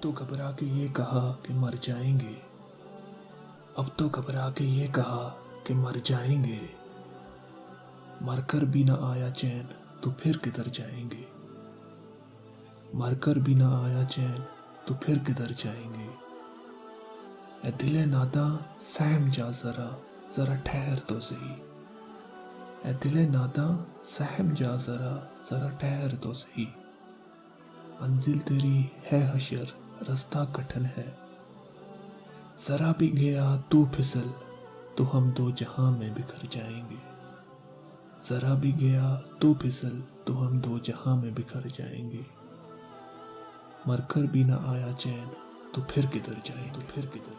تو گھبرا کے یہ کہا کہ مر جائیں گے۔ اب تو گھبرا کے یہ کہا کہ مر جائیں گے۔ مر کر بھی نہ آیا چین تو پھر کدھر جائیں گے۔ مر کر بھی نہ آیا چین تو پھر کدھر جائیں گے۔ اے دل نادا سہم جا ذرا ذرا ٹھہر تو صحیح۔ اے دل نادا سہم جا ذرا ذرا ٹھہر تو صحیح۔ منزل تیری ہے حشر رستہ کٹھن ہے۔ ذرا بھی گیا تو پھسل، تو ہم دو جہاں میں بکھر جائیں گے۔ ذرا بھی گیا تو پھسل، تو ہم دو جہاں میں بکھر جائیں گے۔ مر کر بھی نہ آیا چین، تو پھر کدھر جائیں تو پھر کدھر